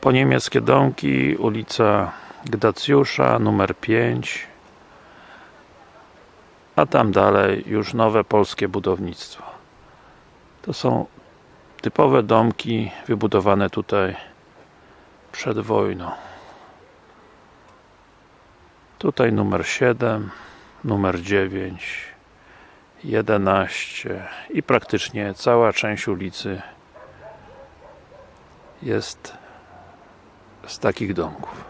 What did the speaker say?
po niemieckie domki, ulica Gdacjusza, numer 5 a tam dalej już nowe polskie budownictwo. To są typowe domki wybudowane tutaj przed wojną. Tutaj numer 7 numer 9 11 i praktycznie cała część ulicy jest z takich domków